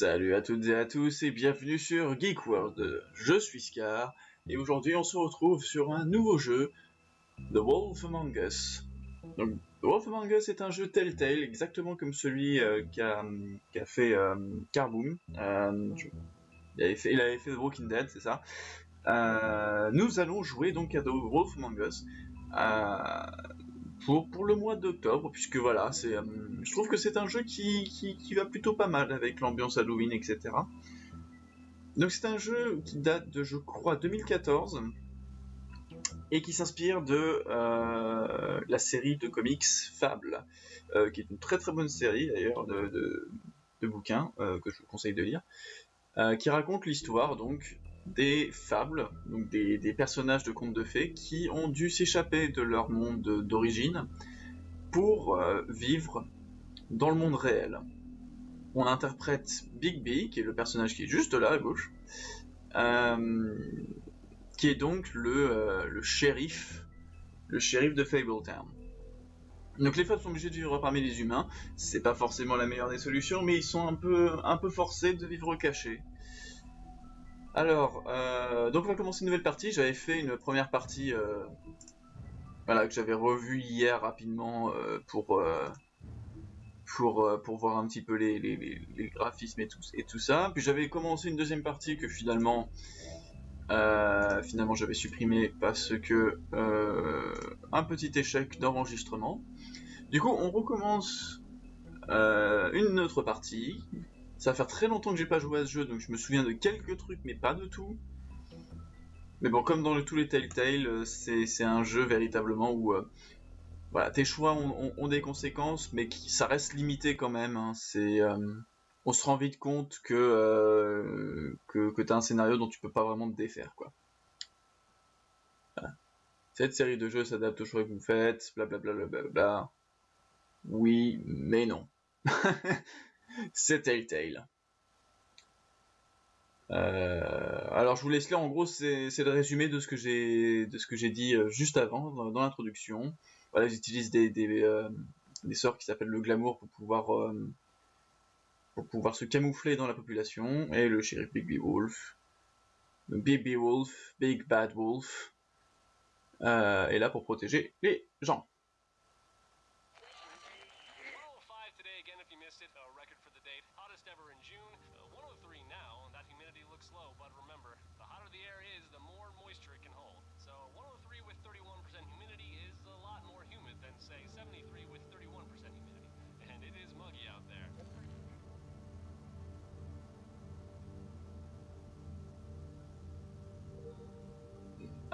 Salut à toutes et à tous et bienvenue sur Geek World. Je suis Scar et aujourd'hui on se retrouve sur un nouveau jeu, The Wolf Among Us. Donc, The Wolf Among Us est un jeu Telltale exactement comme celui euh, qu'a fait euh, Carboom. Euh, il, avait fait, il avait fait The Walking Dead, c'est ça. Euh, nous allons jouer donc à The Wolf Among Us. Pour, pour le mois d'octobre, puisque voilà, c'est, euh, je trouve que c'est un jeu qui, qui, qui va plutôt pas mal avec l'ambiance Halloween, etc. Donc c'est un jeu qui date de, je crois, 2014 et qui s'inspire de euh, la série de comics Fable, euh, qui est une très très bonne série d'ailleurs de, de, bouquins que je vous conseille de lire, qui raconte l'histoire donc des fables, donc des, personnages de contes de fées qui ont dû s'échapper de leur monde d'origine pour euh, vivre dans le monde réel. On interprète Big B, qui est le personnage qui est juste là à gauche, euh, qui est donc le, euh, le shérif, le shérif de Fabletown. Donc les fables sont obligés de vivre parmi les humains, c'est pas forcément la meilleure des solutions, mais ils sont un peu, un peu forcés de vivre cachés. Alors, euh, donc on va commencer une nouvelle partie. J'avais fait une première partie, euh, que j'avais revue hier rapidement euh, pour pour pour voir un petit peu les, graphismes et tout ça. Puis j'avais commencé une deuxième partie que finalement finalement j'avais supprimé parce que un petit échec d'enregistrement. Du coup, on recommence une autre partie. Ça va faire très longtemps que j'ai pas joué à ce jeu, donc je me souviens de quelques trucs, mais pas de tout. Mais bon, comme dans le- tous les Telltale, euh, c'est un jeu véritablement où euh, voilà, tes choix ont, des conséquences, mais ça reste limité quand même. hein. C'est, euh, on se rend vite compte que que, t'as un scénario dont tu peux pas vraiment te défaire, quoi. Cette série de jeux s'adapte aux choix que vous faites, blablabla. Bla bla bla bla. Oui, mais non. c'est Telltale. Euh, alors je vous laisse là, en gros c'est le résumé de ce que j'ai de ce que j'ai dit euh, juste avant dans, l'introduction. Voilà, j'utilise des des, euh, des sorts qui s'appellent le glamour pour pouvoir euh, pour pouvoir se camoufler dans la population et le shérif Big Wolf. Donc Big Wolf, Big Bad Wolf est là pour protéger les gens.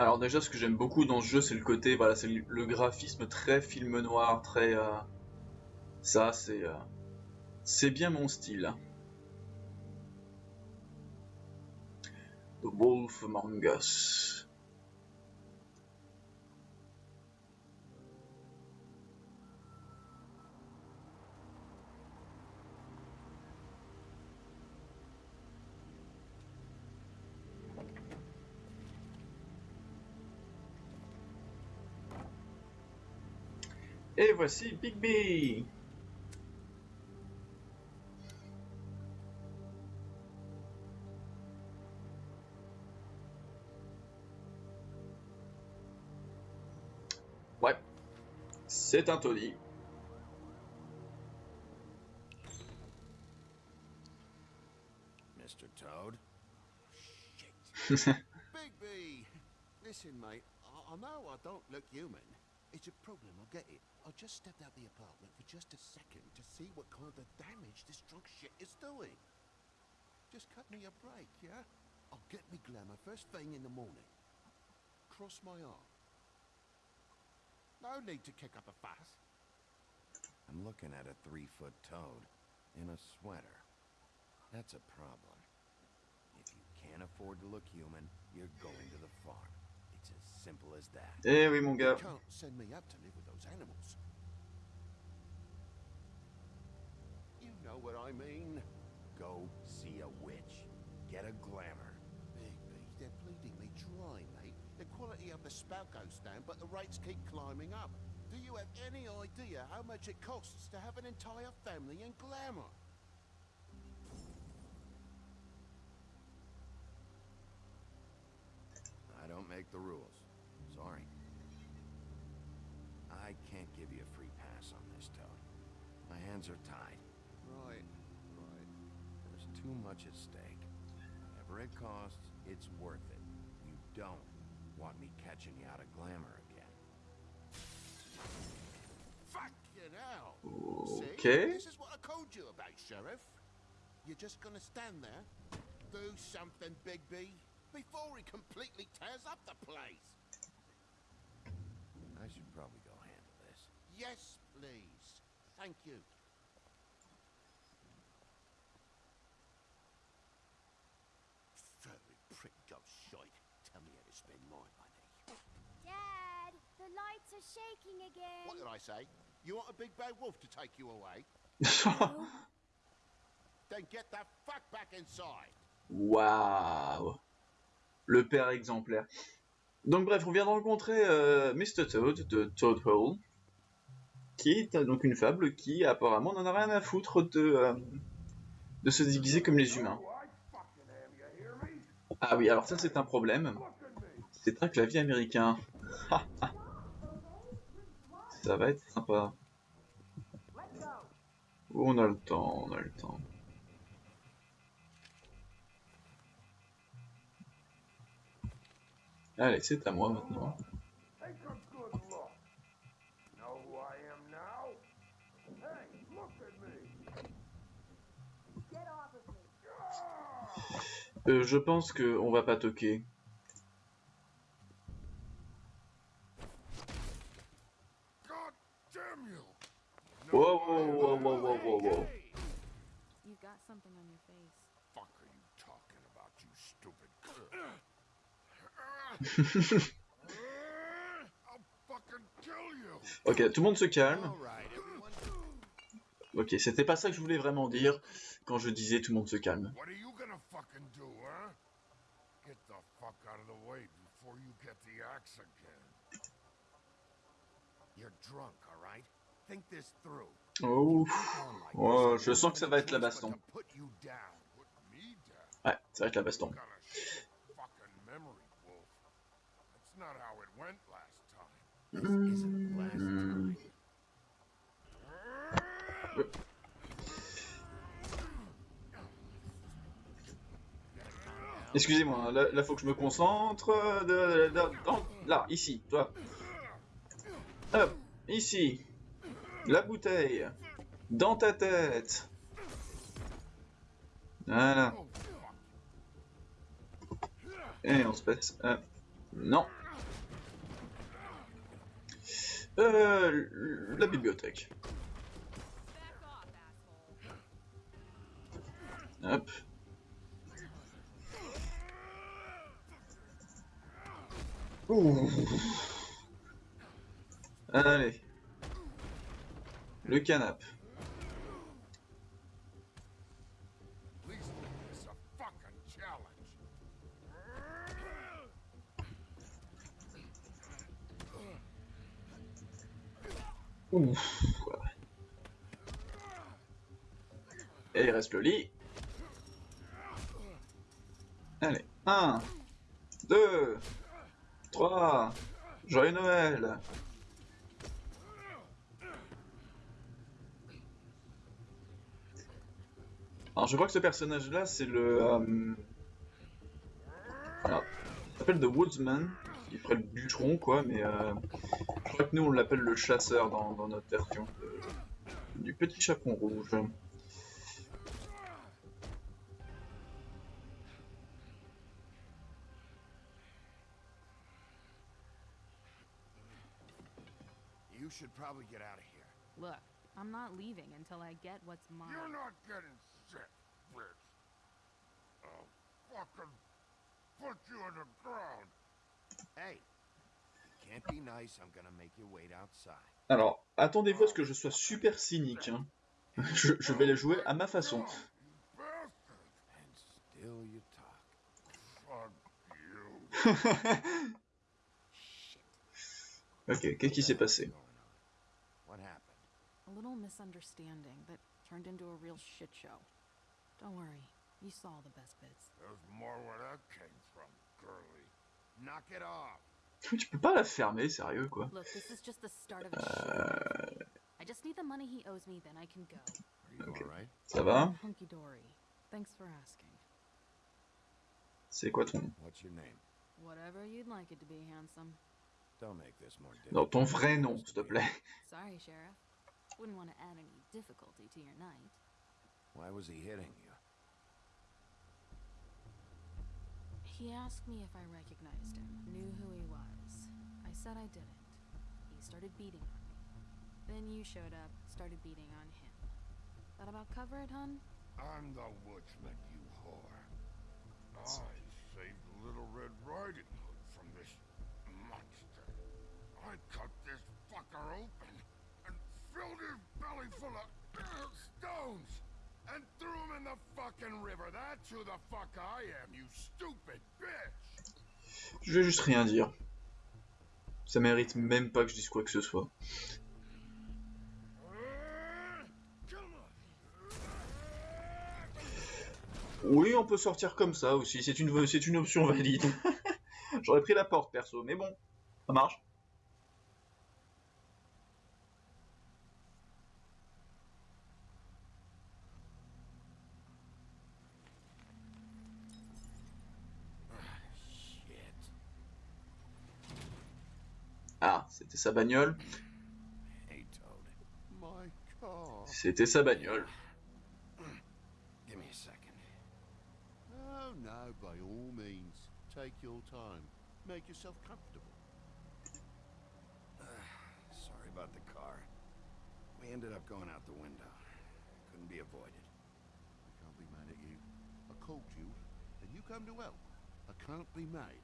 Alors déjà, ce que j'aime beaucoup dans ce jeu, c'est le côté, voilà, c'est le graphisme très film noir, très, euh, ça, c'est, euh, c'est bien mon style. The Wolf Among. Et voici Big B. Ouais, c'est un Tony. Mr. Toad? Big B! Listen, mate, I know I don't look human. It's a problem, I'll get it. I just stepped out the apartment for just a second to see what kind of damage this drunk shit is doing. Just cut me a break, yeah? I'll get me glamour first thing in the morning. Cross my arm. No need to kick up a fuss. I'm looking at a three-foot toad in a sweater. That's a problem. If you can't afford to look human, you're going to the farm. It's simple as that. Eh oui, mon You gars. can't send me up to live with those animals. You know what I mean? Go see a witch. Get a glamour. Big they're bleeding me dry, mate. The quality of the spout goes down, but the rates keep climbing up. Do you have any idea how much it costs to have an entire family in glamour? I can't give you a free pass on this, Toad. My hands are tied. Right, right. There's too much at stake. Whatever it costs, it's worth it. You don't want me catching you out of glamour again. Fuck you now! Okay. See, this is what I told you about, Sheriff. You're just gonna stand there, do something, Big B, before he completely tears up the place. I should probably Yes, please. Thank you. Furry prick job shite. Tell me how to spend my money. Dad, the lights are shaking again. What did I say? You want a big bad wolf to take you away? Then get the fuck back inside. Waouh Le père exemplaire. Donc bref, on vient de rencontrer euh, Mr. Toad de Toad Hole, qui est donc une fable qui apparemment n'en a rien à foutre de, euh, de se déguiser comme les humains. Ah oui, alors ça c'est un problème. C'est un clavier américain. ça va être sympa. On a le temps, on a le temps. Allez, c'est à moi maintenant. Take a good look. Know who I am now? Hey, look at me. Get off of me. Euh, je pense que on va pas toquer. You got something on your face. Fuck are you talking about, you stupid? You! Ok, tout le monde se calme. Ok, c'était pas ça que je voulais vraiment dire quand je disais tout le monde se calme. Fucking do, huh? Get the fuck out of the way before you get the axe again. You're drunk, all right? Think this through. Oh, oh, je sens que ça va être la baston. Ouais, ça va être la baston. Got a shit fucking memory, Wolf. That's not how it went last time. This isn't last time. Excusez-moi, là, là faut que je me concentre. euh, là, ici, toi. Hop, ici. La bouteille. Dans ta tête. Voilà. Et on se passe. euh, non. Euh, la bibliothèque. Hop. Ouh. Allez. Le challenge. Ouf. Et il reste le lit. Allez. 1, 2, 3. Joyeux Noël. Alors je crois que ce personnage-là, c'est le... euh, Alors, The Woodsman. Il ferait le bûcheron, quoi, mais... euh, je crois que nous, on l'appelle le chasseur dans, notre version. du petit chaperon rouge. Should probably get out of here. Look, I'm not leaving until I get what's mine. You're not getting sick, bitch. I'll fucking put you in the ground. Hey, you can't be nice. I'm gonna make you wait outside. Alors, attendez-vous à ce que je sois super cynique. hein. Je, je vais les jouer à ma façon. Bastard. And still you talk. Fuck you. Ok, qu'est-ce qui s'est passé What's going on? What happened? A little misunderstanding that turned into a real shit show. Don't worry, you saw the best bits. There's more where that came from, girly. Knock it off. Tu peux pas la fermer, sérieux quoi. Look, this is just the start of a shit. I I just need the money he owes me, then I can go. Are you Okay. alright? Ça va? Hunky dory. Thanks for asking. C'est quoi ton... What's your name? Whatever you'd like it to be, handsome. Don't make this more difficult. Non, ton vrai nom, s'il te plaît. Sorry, Sheriff. Wouldn't want to add any difficulty to your night. Why was he hitting you? He asked me if I recognized him, knew who he was. I said I didn't. He started beating on me. Then you showed up, started beating on him. That about cover it, hun? I'm the woodsman, you whore. I saved Little Red Riding Hood from this monster. I cut this fucker open and filled his belly full of stones and threw him in the fucking river. That's who the fuck I am, you stupid bitch. Je vais juste rien dire. Ça mérite même pas que je dise quoi que ce soit. Oui, on peut sortir comme ça aussi, c'est une, c'est une option valide. J'aurais pris la porte perso, mais bon, ça marche. Shit. Ah, c'était sa bagnole. Hey, Toad. My car. C'était sa bagnole. Give me a second. Oh, no, by all means. Take your time. Make yourself comfortable. Sorry about the car. We ended up going out the window. Couldn't be avoided. I can't be mad at you. I called you, and you come to help. I can't be mad.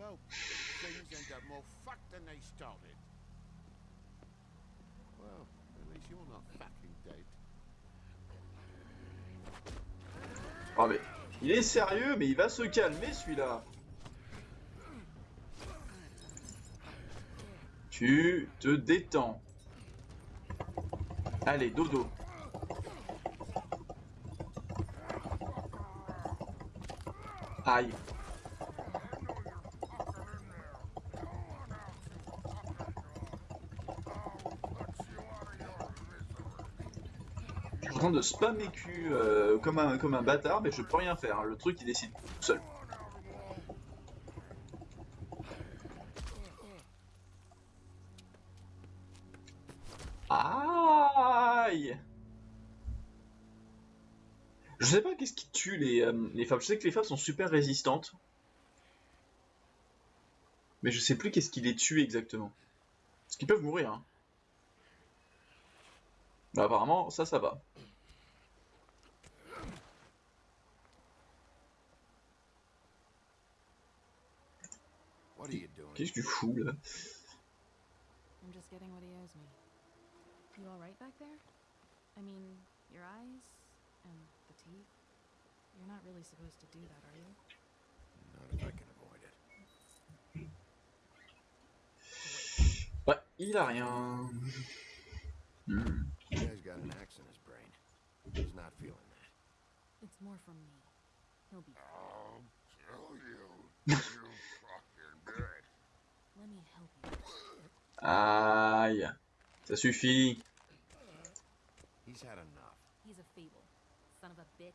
Help, things end up more fucked than they started. Well, at least you're not fucking dead. Oh mais, il est sérieux, mais il va se calmer celui-là. Tu te détends. Allez, dodo. Aïe. Je suis en train de spammer cul euh, comme, un, comme un bâtard, mais je peux rien faire. hein. Le truc il décide tout seul. Aïe Je sais pas qu'est-ce qui tue les, euh, les femmes. Je sais que les femmes sont super résistantes. Mais je sais plus qu'est-ce qui les tue exactement. Parce qu'ils peuvent mourir. Hein. Bah, apparemment, ça, ça va. What are you doing? Qu'est-ce que tu fous là? I'm just getting what he owes me. You alright back there? I mean, your eyes and the teeth? You're not really supposed to do that, are you? Not if I can avoid it. Ouais, il a rien. Hmm. The guy's got an axe in his brain. He's not feeling that. It's more from me. He'll be. I'll kill you, you fucking bitch. Let me help you. Aïe. Ça suffit. He's had enough. He's a fable. Son of a bitch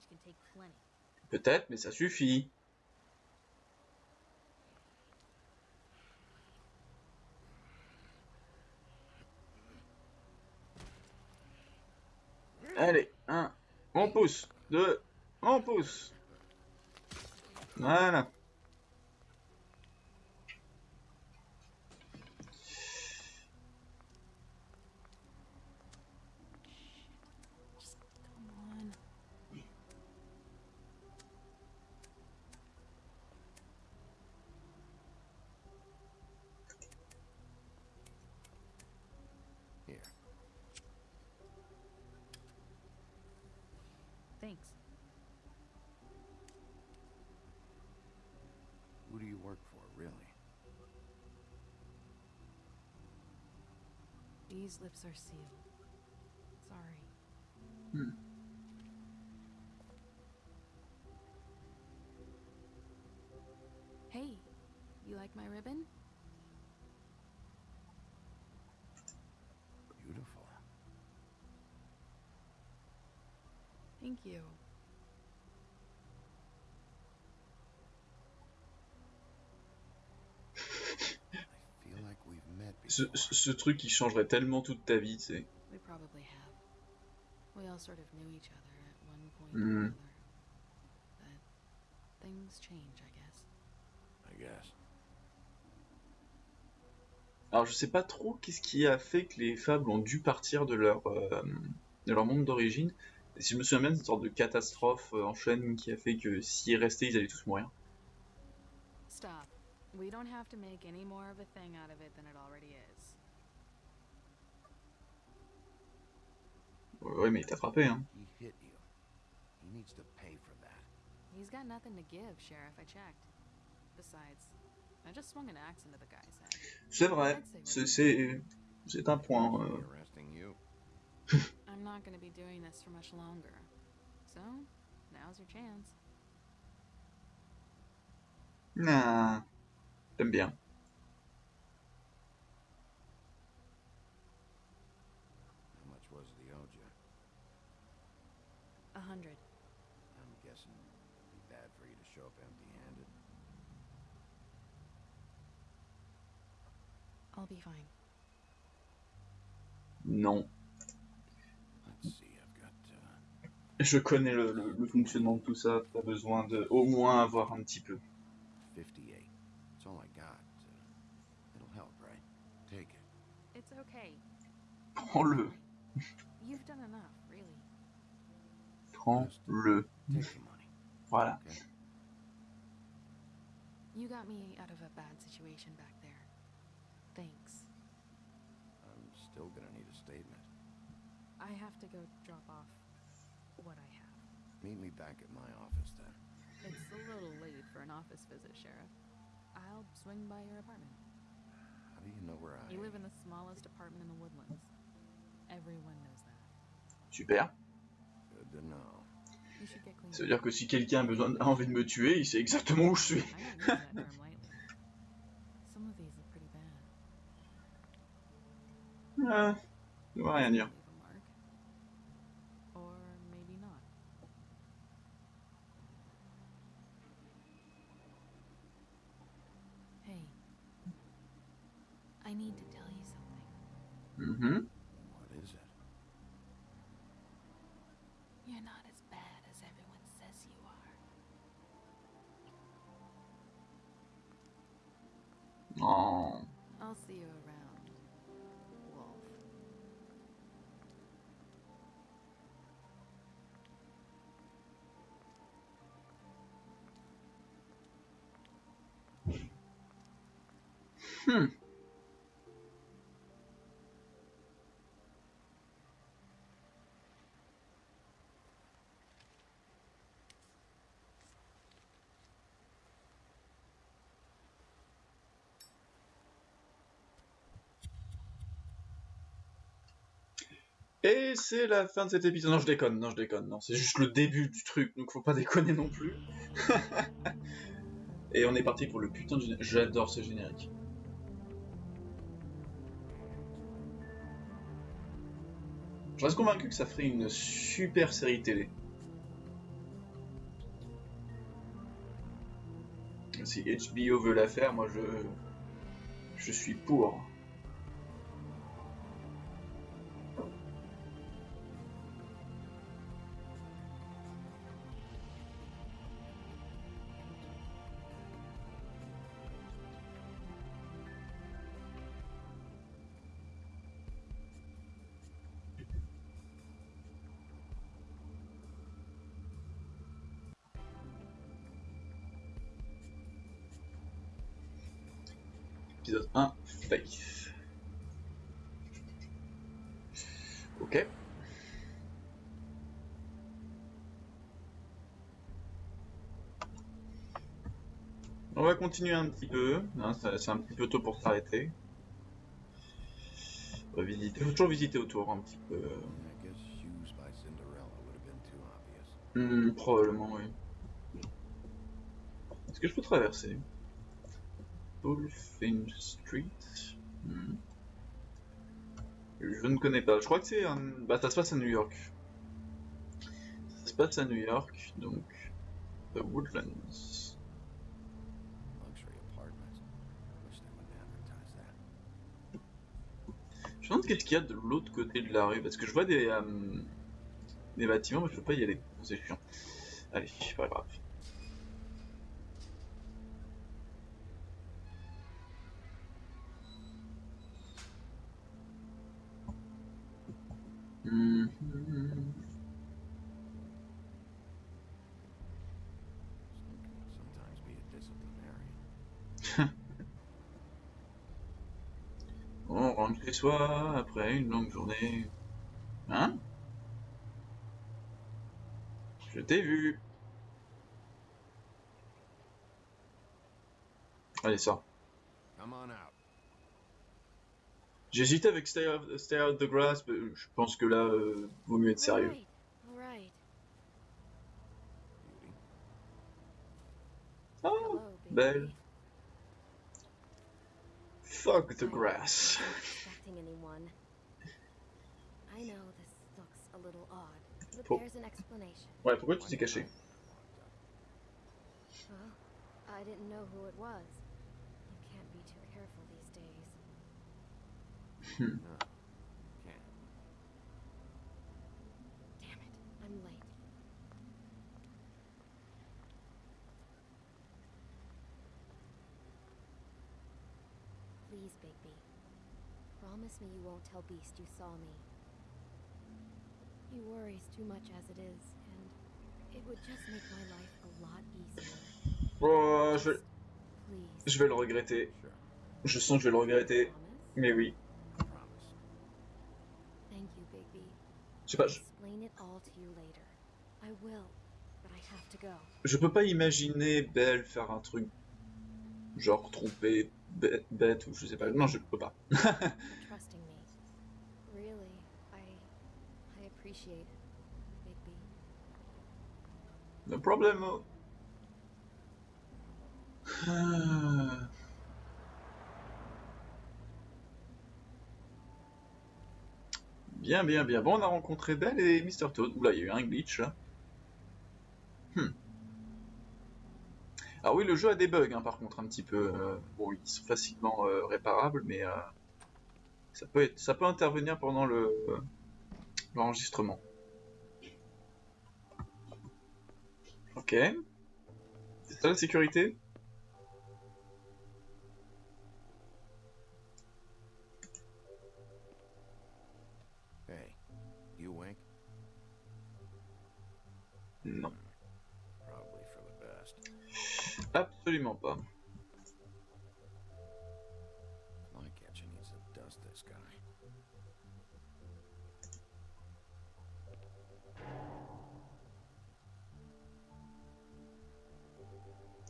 can take plenty. Peut-être, mais ça suffit. Allez, un, on pousse, deux, on pousse. Voilà. Lips are sealed. Sorry. Hmm. Hey, you like my ribbon? Beautiful. Thank you. Ce, before. ce- ce truc qui changerait tellement toute ta vie, tu sais. We probably have. We all sort of knew each other at one point Mhm. or another. But things change, I guess. I guess. Alors je sais pas trop qu'est-ce qui a fait que les fables ont dû partir de leur, euh, de leur monde d'origine. Si je me souviens bien, c'est une sorte de catastrophe euh, en chaîne qui a fait que s'ils restaient, ils allaient tous mourir. Stop. We don't have to make any more of a thing out of it than it already is. Ouais, ouais, mais il t'a frappé, hein. He hit you. He needs to pay for that. He's got nothing to give, Sheriff. I checked. Besides, I just swung an axe into the guy's head. C'est vrai, c'est- c'est c'est un point. euh. Me arresting you. I'm not going to be doing this for much longer. So, now's your chance. Nah, t'aimes bien. How much was the owed you? A hundred. I'm guessing it'd be bad for you to show up empty-handed. I'll be fine. Non. Let's see, I've got uh, Je connais le, le- le fonctionnement de tout ça. T'as besoin de au moins avoir un petit peu. Prends-le. You've done enough, really. Prends-le. Take the money. Voilà. You got me out of a bad situation back there. Thanks. I'm still gonna need a statement. I have to go drop off what I have. Meet me back at my office then. It's a little late for an office visit, Sheriff. I'll swing by your apartment. How do you know where I You live in the smallest apartment in the woodlands. Everyone knows that. Super. Ça veut dire que si quelqu'un a besoin, a envie de me tuer, il sait exactement où je suis. I don't use that term lightly. Some Oh. I'll see you around, Wolf. Hmm. Et c'est la fin de cet épisode. Non, je déconne, non, je déconne. Non, c'est juste le début du truc, donc faut pas déconner non plus. Et on est parti pour le putain de générique. J'adore ce générique. Je reste convaincu que ça ferait une super série télé. Si HBO veut la faire, moi je. Je suis pour. 1, Faith. Ok. On va continuer un petit peu, hein, c'est un petit peu tôt pour s'arrêter. On va visiter, faut toujours visiter autour un petit peu. Hmm, probablement, oui. Est-ce que je peux traverser? Bullfin Street Hmm. Je ne connais pas. Je crois que c'est un... Bah, ça se passe à New York. Ça se passe à New York, donc The Woodlands. Luxury apartments. Wish they wouldn't advertise that. Je me demande qu'est-ce qu'il y a de l'autre côté de la rue, parce que je vois des, euh, des bâtiments, mais je peux pas y aller. C'est chiant. Allez, pas grave. On rentre chez soi après une longue journée. Hein? Je t'ai vu. Allez, sors. J'hésitais avec Stay Out, Stay Out the Grass, mais je pense que là, euh, vaut mieux être sérieux. Oh, Hello, belle. Fuck the grass. Pour-. Ouais, pourquoi tu t'es caché? Well, I didn't know who it was. You can't be too careful these days. Please, Bigby. Promise me you won't tell Beast you saw me. He worries too much as it is, and it would just make my life a lot easier. Oh, je vais, Please. je vais le regretter. Je sens que je vais le regretter. Mais oui. Promise. Thank you, Bigby. Je sais pas, I'll je, explain it all to you later. I will, but I have to go. je peux pas imaginer Belle faire un truc genre tromper bête, bête ou je sais pas. Non, je peux pas. for trusting me. Really, I I appreciate it, Bigby. No problem. Ah. Bien, bien, bien. Bon, on a rencontré Belle et Mr. Toad. Oula, il y a eu un glitch. Hmm. Alors oui, le jeu a des bugs, hein, par contre, un petit peu. euh, bon, ils sont facilement euh, réparables, mais euh, ça peut ça peut intervenir pendant le l'enregistrement. Ok. C'est ça la sécurité? Non, absolument pas.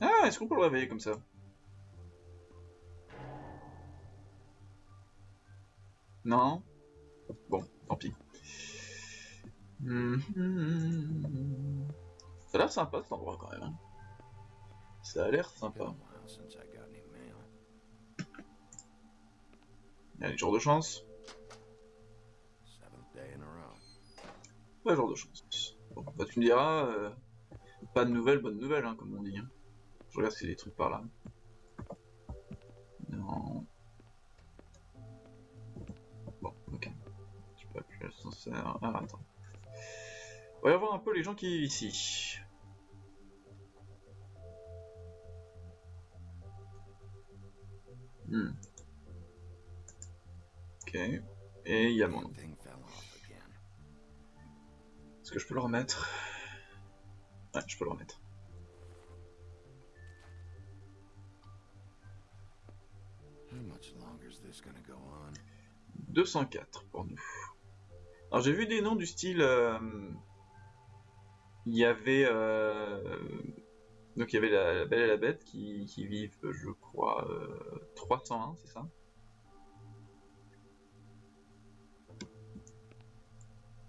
Ah, est-ce qu'on peut le réveiller comme ça? Non? Bon, tant pis. Mhm. Ça a l'air sympa cet endroit quand même. hein. Ça a l'air sympa. Allez, jour de chance. Ouais, jour de chance. Bon, bah tu me diras, euh, pas de nouvelles, bonne nouvelle, hein, comme on dit. hein. Je regarde s'il y a des trucs par là. Non. Bon, ok. Je peux appuyer l'ascenseur. Ah, attends. On va voir un peu les gens qui vivent ici. Que je peux le remettre Ouais, je peux le remettre. How much longer is this gonna go on? 204 pour nous. Alors j'ai vu des noms du style... euh, Il y avait... euh, Donc il y avait la, la Belle et la Bête qui, qui vivent, je crois, euh, 301, c'est ça?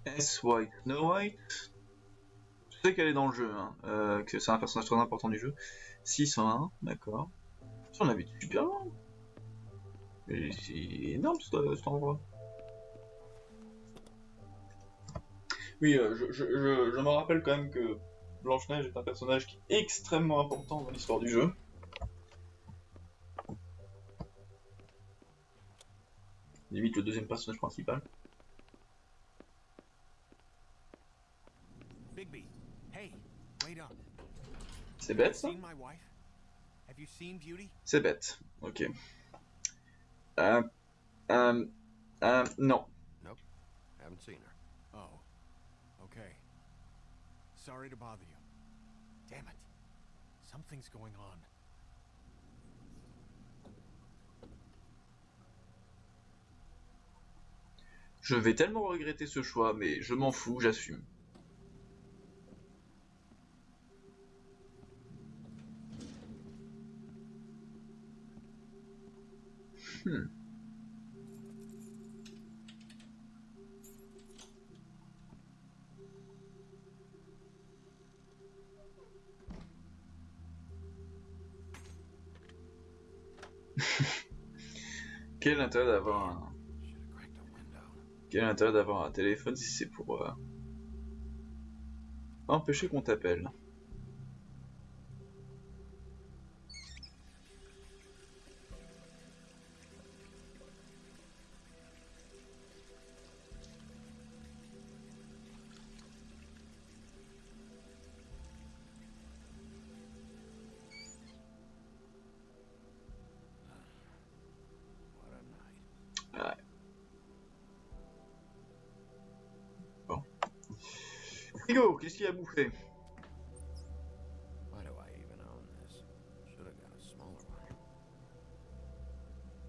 S. White, Snow White. Je sais qu'elle est dans le jeu, hein, euh, que c'est un personnage très important du jeu. 601, d'accord. Ça, on habite super loin. C'est énorme ce- cet endroit. Oui, euh, je, je me rappelle quand même que Blanche-Neige est un personnage qui est extrêmement important dans l'histoire du jeu. Limite le deuxième personnage principal. Bigby, hey, wait up. C'est bête ça? Seen my wife? Have you seen Beauty? C'est bête. Ok. Euh, euh, euh, non. Haven't seen her. Oh. Okay. Sorry to bother you. Damn it. Something's going on. Je vais tellement regretter ce choix, mais je m'en fous, j'assume. Hmm. Quel intérêt d'avoir un... Quel intérêt d'avoir un téléphone si c'est pour euh, empêcher qu'on t'appelle? A smaller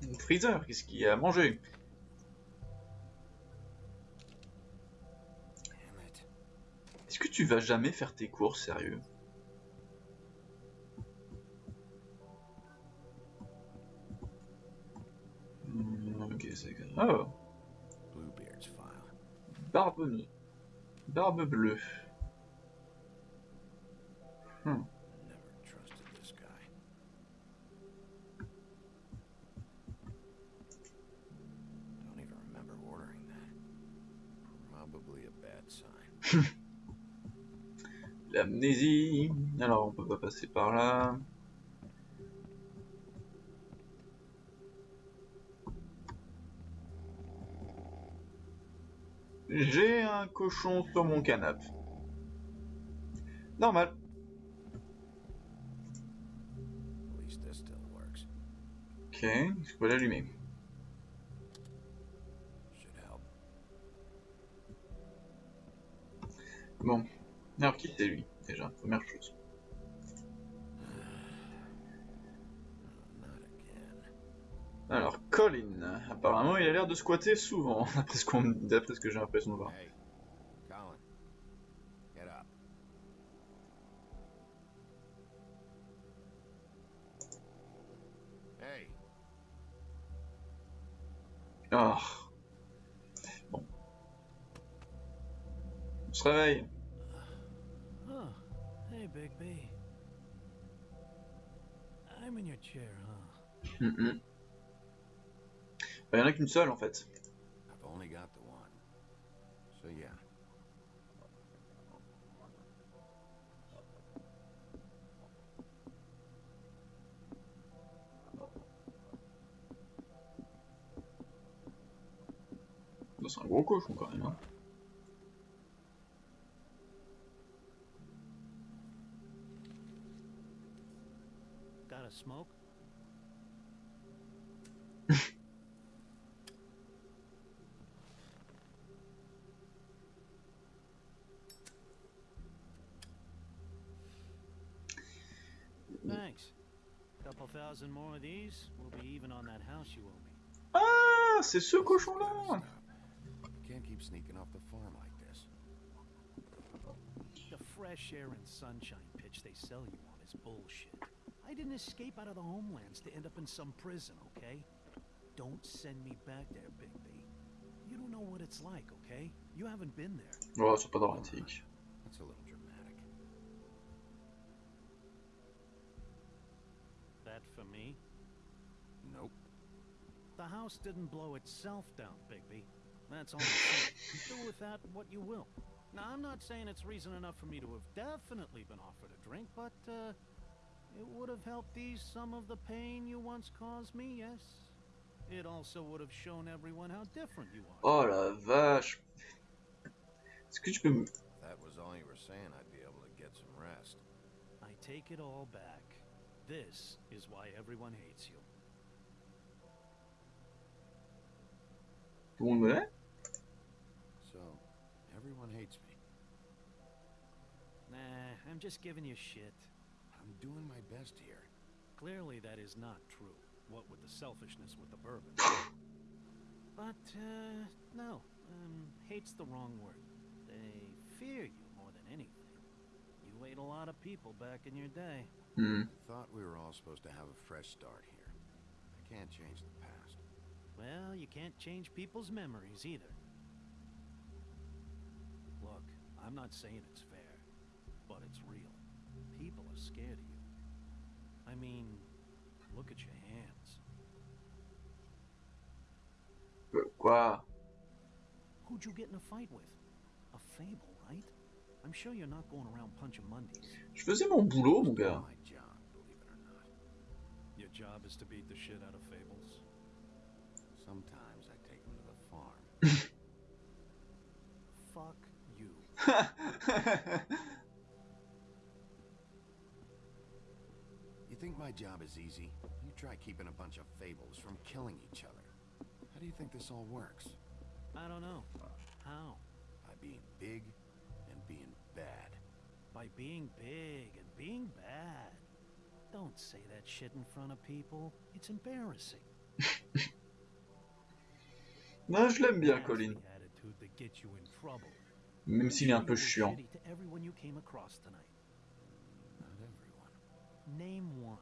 one. Freezer, qu'est-ce qu'il a mangé Damn it. Est-ce que tu vas jamais faire tes courses, sérieux? Hmm, Ok, c'est... Oh, barbe... Barbe bleue. Sign. L'amnésie. Alors, on peut pas passer par là. J'ai un cochon sur mon canapé. Normal. Ok, je peux l'allumer. Bon. Alors, qui c'est lui, déjà Première chose? Alors, Colin. Apparemment, il a l'air de squatter souvent, d'après ce que j'ai l'impression de voir. Réveille. Oh, hey, Big B. I'm in your chair, huh? Mhm. Bah, il y en a qu'une seule en fait. I've only got the one. So yeah. Bah, C'est un gros cochon quand même. Hein. Smoke? Thanks. Couple thousand more of these, we'll be even on that house you owe me. Ah, c'est ce cochon Gotta là. You can't keep sneaking off the farm like this. The fresh air and sunshine pitch they sell you on is bullshit. I didn't escape out of the homelands to end up in some prison, okay? Don't send me back there, Big B. You don't know what it's like, okay? You haven't been there. Ouais, c'est pas dramatique. That's a little dramatic. That for me? Nope. The house didn't blow itself down, Bigby. That's all I'm saying. Do with that what you will. Now, I'm not saying it's reason enough for me to have definitely been offered a drink, but uh, it would have helped ease some of the pain you once caused me, yes? It also would have shown everyone how different you are. Oh la vache. Est-ce que tu peux me... That was all you were saying, I'd be able to get some rest. I take it all back. This is why everyone hates you. Tout le monde me l'est So, everyone hates me. Nah, I'm just giving you shit. I'm doing my best here. Clearly, that is not true. What with the selfishness with the bourbon. but, uh, no. Um, hate's the wrong word. They fear you more than anything. You ate a lot of people back in your day. I thought we were all supposed to have a fresh start here. I can't change the past. Well, you can't change people's memories either. Look, I'm not saying it's fair, but it's real. People are scared of you. I mean, look at your hands. Euh, Who'd you get in a fight with? A fable, right? I'm sure you're not going around punching Mondays. Je faisais mon boulot, mon gars. my job, believe it or not. Your job is to beat the shit out of fables. Sometimes I take them to the farm. Fuck you. think my job is easy? You try keeping a bunch of fables from killing each other. How do you think this all works? I don't know. How? By being big and being bad. By being big and being bad. Don't say that shit in front of people. It's embarrassing. Non, je l'aime bien, Colin. the attitude that gets you in trouble. Même s'il est un peu chiant. shitty to everyone you came across tonight. Not everyone. Name one.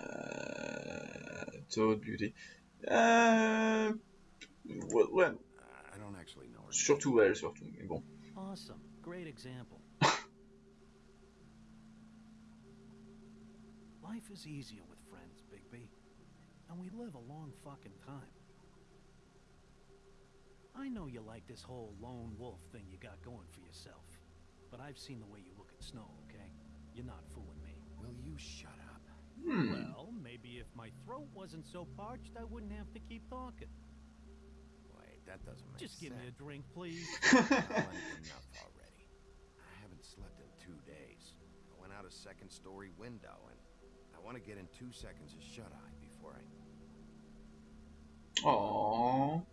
Euh... Toad Beauty. Euh... Ouais, ouais, I don't actually know her. name. surtout elle, surtout. Mais bon. Awesome. Great example. Life is easier with friends, Bigby. And we live a long fucking time. I know you like this whole lone wolf thing you got going for yourself. But I've seen the way you look at Snow, okay? You're not fooling me. Will you shut up? Hmm. Well, maybe if my throat wasn't so parched, I wouldn't have to keep talking. Wait, that doesn't make Just give sense. me a drink, please. Enough already. I haven't slept in two days. I went out a second story window and I want to get in two seconds of shut eye before I. Oh.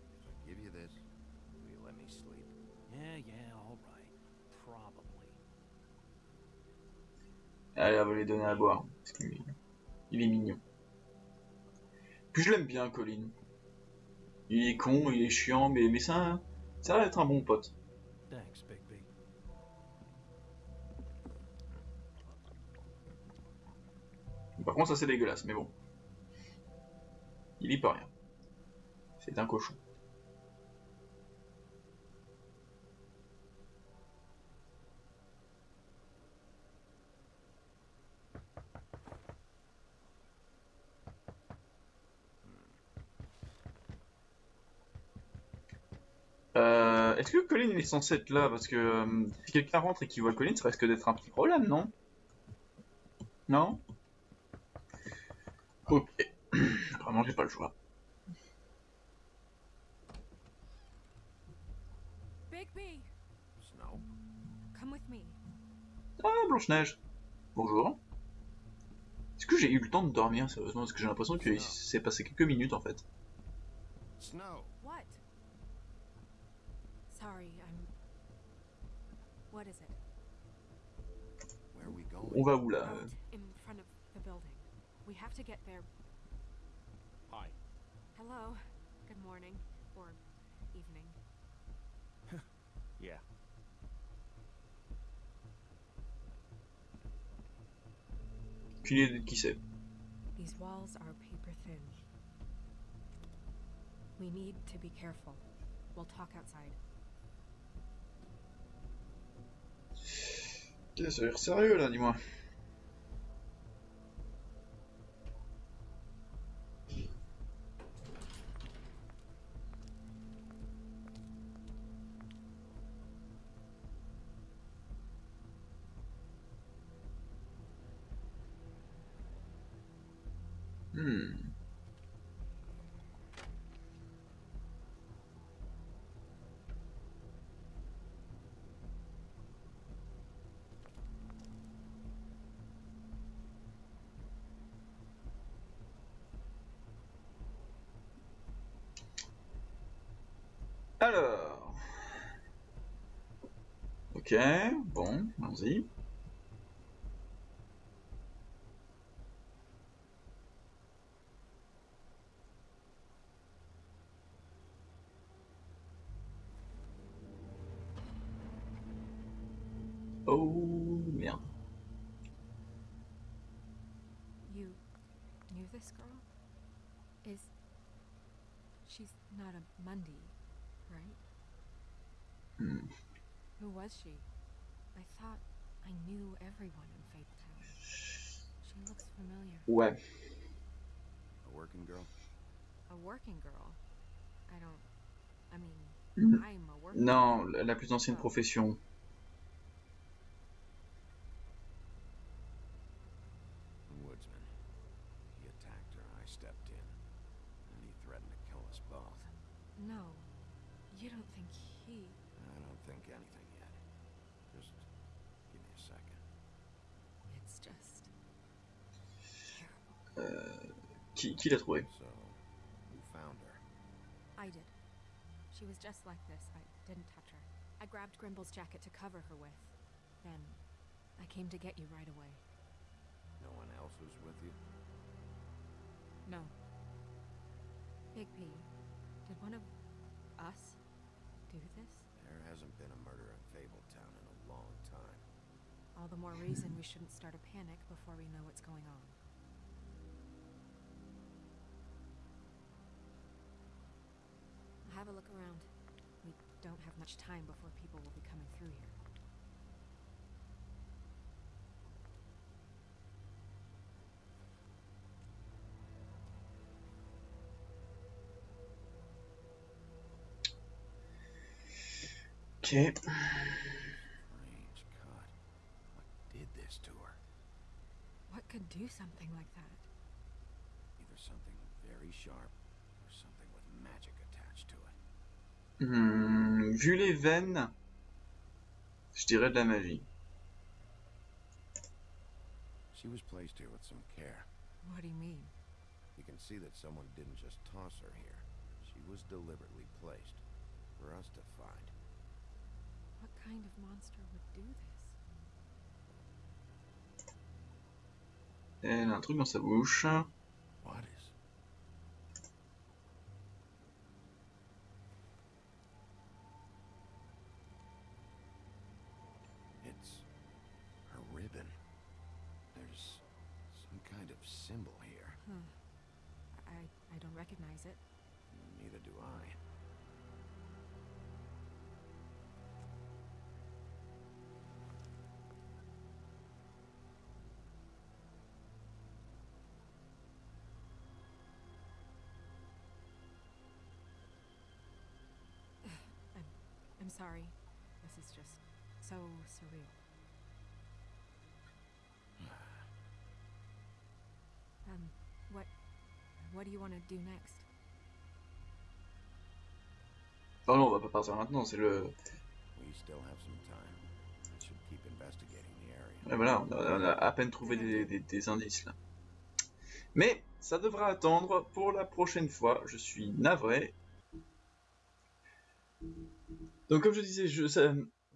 Allez, on va lui donner à boire. Parce qu'il est- Il est mignon. Puis je l'aime bien, Colin. Il est con, il est chiant, mais, mais ça, ça a l'air d'être un bon pote. Thanks, Bigby. Par contre, ça c'est dégueulasse, mais bon. Il y peut rien. C'est un cochon. Euh, Est-ce que Colin il est censé être là Parce que euh, si quelqu'un rentre et qu'il voit Colin, ça risque d'être un petit problème, non Non Ok. Vraiment, j'ai pas le choix. Bigby, Snow? come with me. Ah, Blanche-Neige. Bonjour. Est-ce que j'ai eu le temps de dormir, sérieusement Parce que j'ai l'impression qu'il s'est passé quelques minutes, en fait. Snow! What? Sorry, I'm. What is it? Where are we going? On va où, là Out in front of the building. We have to get there. Hi. Hello. Good morning. Or evening. Yeah. Aucune idée de qui c'est. These walls are paper thin. We need to be careful. We'll talk outside. Ok, ça a l'air sérieux, là, dis-moi. Alors. Ok, bon, allons-y. Oh, merde. You knew this girl? Is. She's not a Mundy, right? Hmm. Who was she? I thought I knew everyone in Faith Town. She looks familiar. Ouais. A working girl? A working girl? I don't. I mean, Mm. I'm a working Non, la la plus ancienne profession. Qui, qui l'a trouvé So, who found her? I did. She was just like this. I didn't touch her. I grabbed Grimble's jacket to cover her with. Then I came to get you right away. No one else was with you? No. Big P, did one of us do this? There hasn't been a murder in Fabletown in a long time. All the more reason we shouldn't start a panic before we know what's going on. Have a look around. We don't have much time before people will be coming through here. Ok. Strange cut. What did this to her? What could do something like that? Either something very sharp Hmm, vu les veines, je dirais de la magie. She was placed here with some care. What do you mean? You can see that someone didn't just toss her here. She was deliberately placed for us to find. What kind of monster would do this? Elle a un truc dans sa bouche. Sorry. This is just so surreal. Um, what what do you want to do next? Non, on va pas partir maintenant, c'est le... We still have some time. I should keep investigating the area. Ouais, voilà, on a, on a à peine trouvé des, des- des indices là. Mais ça devra attendre pour la prochaine fois, je suis navré. Donc comme je disais,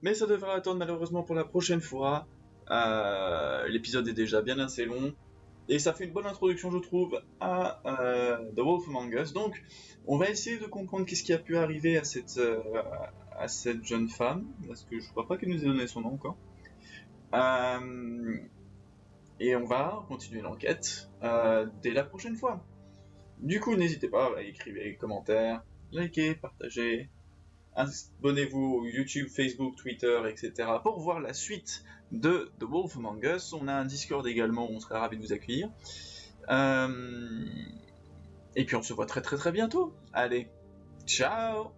mais ça devra attendre malheureusement pour la prochaine fois. Euh, L'épisode est déjà bien assez long. Et ça fait une bonne introduction, je trouve, à euh, The Wolf Among Us. Donc, on va essayer de comprendre qu'est-ce qui a pu arriver à cette, euh, jeune femme. Parce que je crois pas qu'elle nous ait donné son nom encore. Et on va continuer l'enquête dès la prochaine fois. Du coup, n'hésitez pas à écrire des commentaires, liker, partager, abonnez-vous YouTube, Facebook, Twitter, etc. pour voir la suite de The Wolf Among Us. On a un Discord également, on serait ravis de vous accueillir. Euh, Et puis on se voit très très très bientôt. Allez, ciao